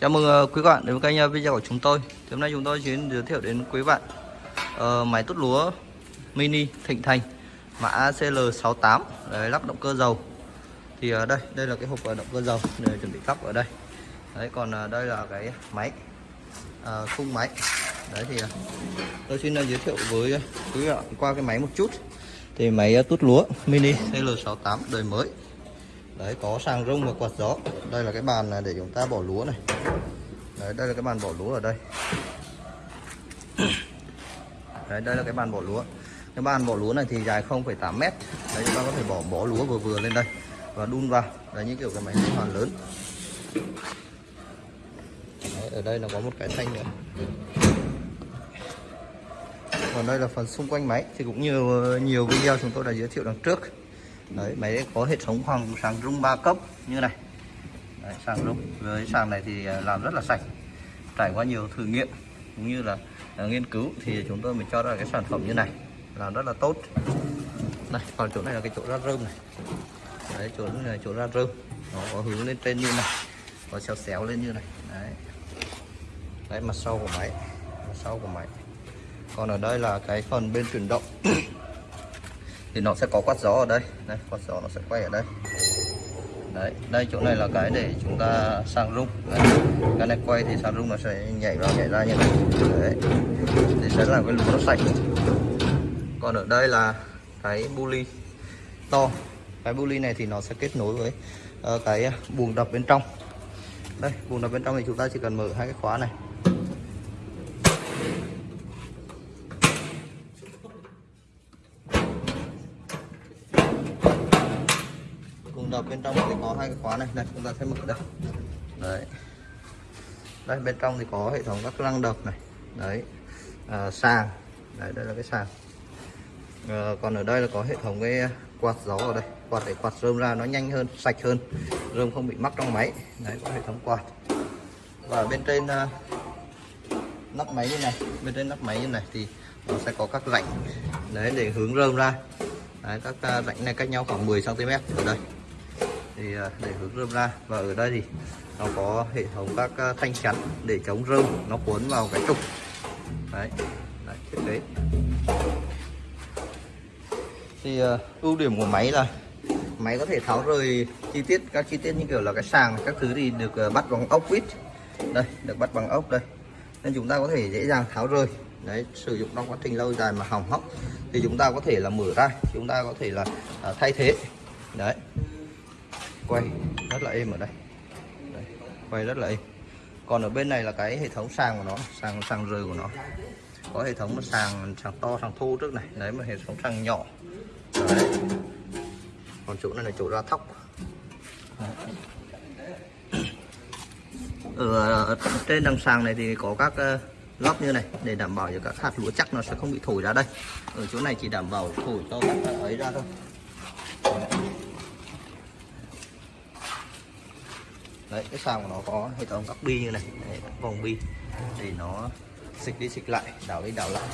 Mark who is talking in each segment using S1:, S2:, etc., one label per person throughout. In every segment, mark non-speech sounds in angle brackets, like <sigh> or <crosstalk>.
S1: Chào mừng ờ, quý bạn đến với kênh ờ, video của chúng tôi. Thì hôm nay chúng tôi xin giới thiệu đến quý bạn uh, máy tút lúa mini Thịnh Thành mã CL68 đấy, lắp động cơ dầu. Thì uh, đây, đây là cái hộp động cơ dầu để chuẩn bị lắp ở đây. Đấy còn uh, đây là cái máy uh, khung máy. Đấy thì uh, tôi xin ờ, giới thiệu với quý bạn qua cái máy một chút. Thì máy uh, tút lúa mini CL68 đời mới đấy có sàng rung và quạt gió. Đây là cái bàn để chúng ta bỏ lúa này. Đấy đây là cái bàn bỏ lúa ở đây. <coughs> Đấy đây là cái bàn bỏ lúa. Cái bàn bỏ lúa này thì dài 0,8 mét. Đấy chúng ta có thể bỏ bỏ lúa vừa vừa lên đây và đun vào. Đấy như kiểu cái máy liên hoàn lớn. Đấy, ở đây nó có một cái thanh nữa. Còn đây là phần xung quanh máy. Thì cũng nhiều nhiều video chúng tôi đã giới thiệu đằng trước đấy máy có hệ thống hoàng sàng rung 3 cấp như này. Đấy, sàng rung. Với sàng này thì à, làm rất là sạch. Trải qua nhiều thử nghiệm cũng như là uh, nghiên cứu thì chúng tôi mới cho ra cái sản phẩm như này. Làm rất là tốt. Này còn chỗ này là cái chỗ ra rơm này. Đấy chỗ này chỗ ra rơm. Nó có hướng lên trên như này có xéo xéo lên như này. Đấy. Đấy mặt sau của máy mặt sau của máy. Còn ở đây là cái phần bên chuyển động thì nó sẽ có quạt gió ở đây. Đây quạt gió nó sẽ quay ở đây. Đấy đây chỗ này là cái để chúng ta sang rung. Đấy. cái này quay thì sang rung nó sẽ nhảy vào nhảy ra như này. Đấy thì sẽ làm cái lúa nó sạch. Còn ở đây là cái buli to. Cái buli này thì nó sẽ kết nối với uh, cái ờ, buồng đập bên trong. Đây buồng đập bên trong thì chúng ta chỉ cần mở hai cái khóa này. Cùng bên trong thì có hai cái khóa này. Này chúng ta sẽ mở đây. Đấy. Đây bên trong thì có hệ thống các lăng đập này. Đấy. À, sàng. Đấy đây là cái sàng. À, còn ở đây là có hệ thống cái quạt gió ở đây. Quạt để quạt rơm ra nó nhanh hơn sạch hơn. Rơm không bị mắc trong máy. Đấy có hệ thống quạt. Và bên trên uh, nắp máy như này. Bên trên nắp máy như này thì nó sẽ có các rãnh. Đấy để hướng rơm ra. Đấy, các uh, rãnh này cách nhau khoảng 10 cm ở đây thì à, để hướng rơm ra. Và ở đây thì nó có hệ thống các à, thanh chắn để chống rơm nó cuốn vào cái trục. Đấy, đấy thiết kế. Thì uh, ưu điểm của máy là máy có thể tháo rời chi tiết các chi tiết như kiểu là cái sàng các thứ thì được uh, bắt bằng ốc vít đây được bắt bằng ốc đây. Nên chúng ta có thể dễ dàng tháo rời. Đấy sử dụng trong quá trình lâu dài mà hỏng hóc thì chúng ta có thể là mở ra. Chúng ta có thể là uh, thay thế. Đấy quay rất là êm ở đây. Đấy, quay rất là êm. Còn ở bên này là cái hệ thống sàng của nó sàng sàng rời của nó. Có hệ thống sàng sàng to sàng thô trước này. Đấy mà hệ thống sàng nhỏ. Đấy. còn chỗ này là chỗ ra thóc. Ở, ở trên đằng sàng này thì có các uh, lót như này để đảm bảo cho các hạt lúa chắc nó sẽ không bị thổi ra đây. Ở chỗ này chỉ đảm bảo thổi cho các ấy ra thôi. Đấy cái sàng của nó có hệ thống các bi như này. Đấy, vòng bi. Để nó xịt đi xịt lại đảo đi đảo lại.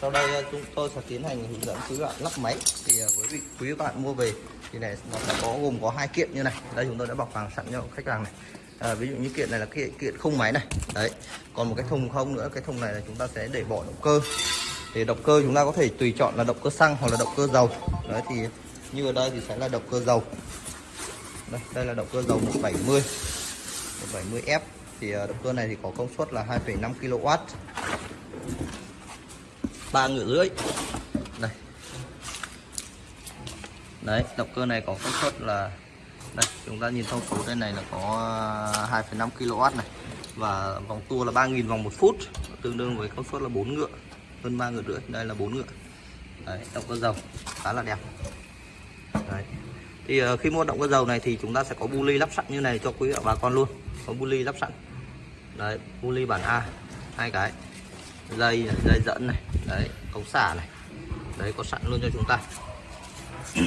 S1: Sau đây ờ, chúng tôi sẽ tiến hành hướng dẫn quý bạn lắp máy. Thì ờ, với vị quý bạn mua về thì này nó sẽ có gồm có hai kiện như này. Đây chúng tôi đã bọc hàng sẵn cho khách hàng này. À, ví dụ như kiện này là kiện kiện không máy này. Đấy còn một cái thùng không nữa. Cái thùng này là chúng ta sẽ để bỏ động cơ. Thì động cơ chúng ta có thể tùy chọn là động cơ xăng hoặc là động cơ dầu. Đấy thì như ở đây thì sẽ là động cơ dầu đây, đây là động cơ dầu 170 170F thì ờ, động cơ này thì có công suất là 2,5 kW ba ngựa rưỡi đây. Đấy động cơ này có công suất là đây chúng ta nhìn thông số đây này là có ờ, 2,5 kW này. Và vòng tua là 3.000 vòng một phút tương đương với công suất là 4 ngựa hơn 3 ngựa rưỡi. Đây là 4 ngựa. Đấy động cơ dầu khá là đẹp. Đấy thì uh, khi mua động cơ dầu này thì chúng ta sẽ có bu ly lắp sẵn như này cho quý bà con luôn. Có bu ly lắp sẵn. Đấy bu ly bản A hai cái. Dây này, dây dẫn này đấy cống xả này. Đấy có sẵn luôn cho chúng ta. <clears throat>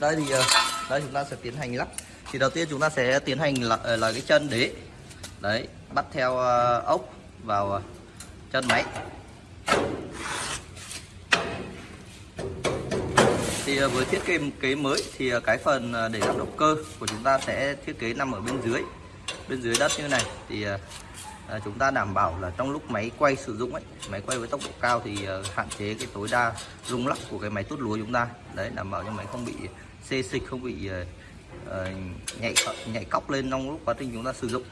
S1: Đây thì ờ, đây chúng ta sẽ tiến hành lắp. Thì đầu tiên chúng ta sẽ tiến hành là, ờ, là cái chân đế. Đấy bắt theo ốc vào chân máy. Thì à, với thiết kế kế mới thì à, cái phần à, để lắp động cơ của chúng ta sẽ thiết kế nằm ở bên dưới. Bên dưới đất như này thì chúng ta đảm bảo là trong lúc máy quay sử dụng ấy máy quay với tốc độ cao thì hạn chế cái tối đa rung lắc của cái máy tốt lúa chúng ta. Đấy đảm bảo cho máy không bị xê xịch không bị nhảy nhảy cóc lên trong lúc quá trình chúng ta sử dụng.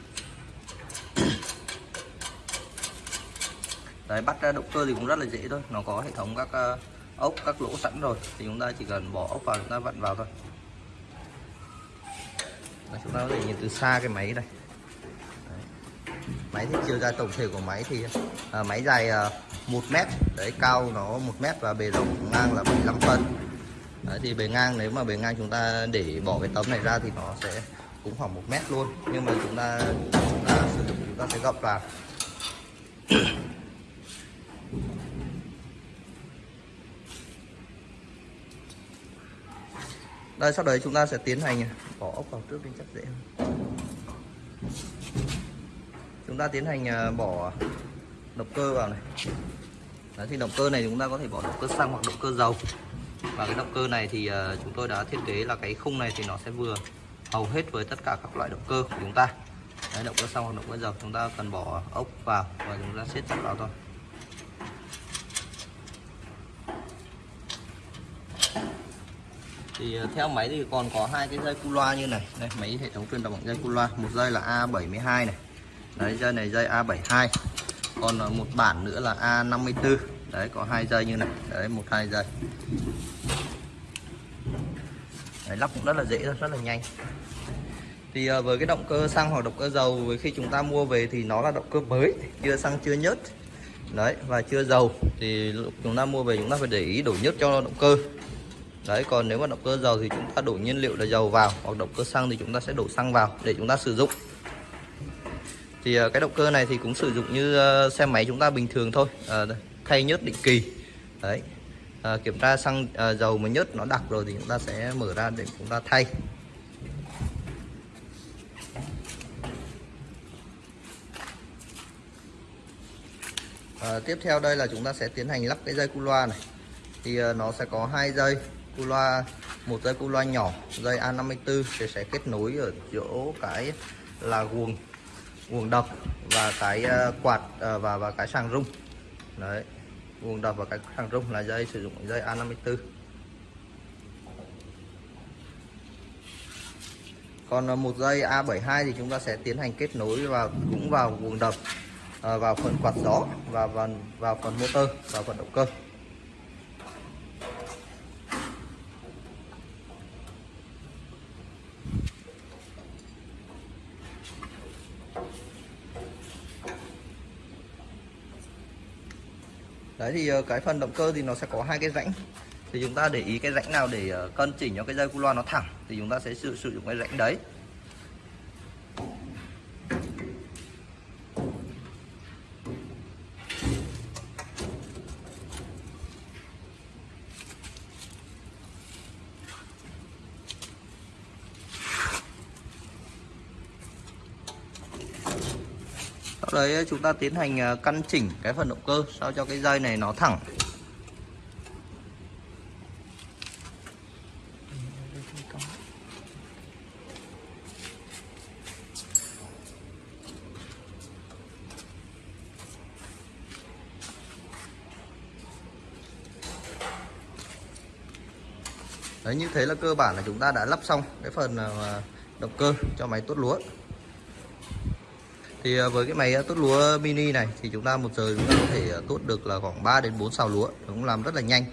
S1: Đấy bắt ra động cơ thì cũng rất là dễ thôi nó có hệ thống các uh, ốc các lỗ sẵn rồi thì chúng ta chỉ cần bỏ ốc vào chúng ta vặn vào thôi. Đấy, chúng ta có thể nhìn từ xa cái máy đây đấy. máy thì chiều dài tổng thể của máy thì à, máy dài à, 1 mét. Đấy cao nó 1 mét và bề rộng ngang là 75 phân. Đấy, thì bề ngang nếu mà bề ngang chúng ta để bỏ cái tấm này ra thì nó sẽ cũng khoảng một mét luôn. Nhưng mà chúng ta chúng ta sử dụng chúng ta sẽ gập vào. Đây sau đấy chúng ta sẽ tiến hành bỏ ốc vào trước bên chắc dễ hơn. Chúng ta tiến hành à, bỏ động cơ vào này. Đấy, thì động cơ này chúng ta có thể bỏ động cơ xăng hoặc động cơ dầu. Và cái động cơ này thì à, chúng tôi đã thiết kế là cái khung này thì nó sẽ vừa hầu hết với tất cả các loại động cơ của chúng ta. Đấy, động cơ xăng hoặc động cơ dầu chúng ta cần bỏ ốc vào và chúng ta siết chặt vào thôi. Thì ờ, theo máy thì còn có hai cái dây cu loa như này. Đây máy hệ thống truyền động bằng dây cu loa. Một dây là A72 này. Đấy dây này dây A72 còn ờ, một bản nữa là A54 đấy có hai dây như này. Đấy một hai dây. Đấy, lắp cũng rất là dễ rất là nhanh. Thì ờ, với cái động cơ xăng hoặc động cơ dầu với khi chúng ta mua về thì nó là động cơ mới. Chưa xăng chưa nhớt. Đấy và chưa dầu. Thì chúng ta mua về chúng ta phải để ý đổi nhớt cho động cơ đấy còn nếu mà động cơ dầu thì chúng ta đổ nhiên liệu là dầu vào hoặc động cơ xăng thì chúng ta sẽ đổ xăng vào để chúng ta sử dụng. Thì ờ, cái động cơ này thì cũng sử dụng như ờ, xe máy chúng ta bình thường thôi à, thay nhớt định kỳ. Đấy à, kiểm tra xăng à, dầu mà nhớt nó đặc rồi thì chúng ta sẽ mở ra để chúng ta thay. À, tiếp theo đây là chúng ta sẽ tiến hành lắp cái dây cu loa này. Thì nó sẽ có hai dây cu loa một dây cu loa nhỏ dây A54 thì sẽ kết nối ở chỗ cái là guồng guồng đập và cái ờ, quạt ờ, và và cái sàng rung. Đấy guồng đập và cái sàng rung là dây sử dụng dây A54 còn ờ, một dây A72 thì chúng ta sẽ tiến hành kết nối vào cũng vào guồng đập vào phần quạt gió và vào, vào phần motor vào phần động cơ. Đấy thì ờ, cái phần động cơ thì nó sẽ có hai cái rãnh. Thì chúng ta để ý cái rãnh nào để ờ, cân chỉnh cho cái dây cu loa nó thẳng thì chúng ta sẽ sử, sử dụng cái rãnh đấy. Sau đấy ờ, chúng ta tiến hành ờ, căn chỉnh cái phần động cơ sao cho cái dây này nó thẳng. Đấy, như thế là cơ bản là chúng ta đã lắp xong cái phần ờ, động cơ cho máy tốt lúa thì à, với cái máy à, tốt lúa mini này thì chúng ta một giờ chúng ta có thể à, tốt được là khoảng 3 đến 4 xào lúa. Nó cũng làm rất là nhanh.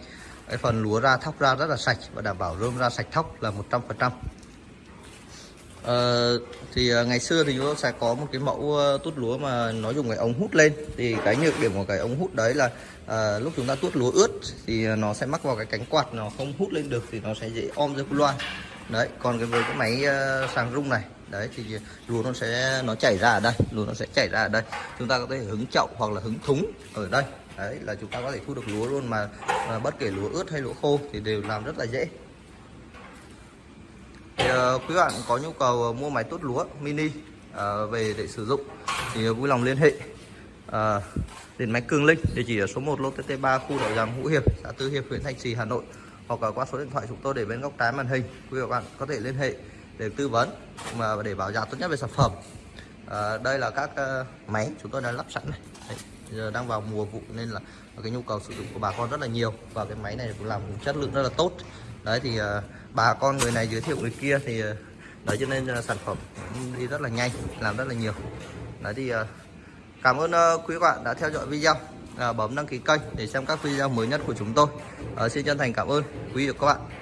S1: Cái phần lúa ra thóc ra rất là sạch và đảm bảo rơm ra sạch thóc là 100 phần trăm. Ờ, thì ngày xưa thì chúng ta sẽ có một cái mẫu tốt lúa mà nó dùng cái ống hút lên. Thì cái nhược điểm của cái ống hút đấy là à, lúc chúng ta tuốt lúa ướt thì nó sẽ mắc vào cái cánh quạt nó không hút lên được thì nó sẽ dễ om ra loa. Đấy còn cái với cái máy uh, sàng rung này đấy thì lúa nó sẽ nó chảy ra ở đây lúa nó sẽ chảy ra ở đây. Chúng ta có thể hứng chậu hoặc là hứng thúng ở đây. Đấy là chúng ta có thể thu được lúa luôn mà, mà bất kể lúa ướt hay lúa khô thì đều làm rất là dễ. Thì, uh, quý bạn có nhu cầu ờ, mua máy tốt lúa mini uh, về để sử dụng thì vui lòng liên hệ. Uh, điện máy Cường Linh địa chỉ ở số 1 lô TT3 khu đậu giàng Hữu Hiệp xã Tư Hiệp huyện Thanh Trì Hà Nội hoặc là qua số điện thoại chúng tôi để bên góc trái màn hình. Quý vị và bạn có thể liên hệ để tư vấn mà để bảo giá tốt nhất về sản phẩm. À, đây là các uh, máy chúng tôi đã lắp sẵn này. Đấy, giờ đang vào mùa vụ nên là cái nhu cầu sử dụng của bà con rất là nhiều và cái máy này cũng làm chất lượng rất là tốt. Đấy thì uh, bà con người này giới thiệu người kia thì uh, đấy cho nên uh, sản phẩm đi rất là nhanh làm rất là nhiều. Đấy thì uh, cảm ơn uh, quý bạn đã theo dõi video uh, bấm đăng ký kênh để xem các video mới nhất của chúng tôi. Uh, xin chân thành cảm ơn quý vị và các bạn.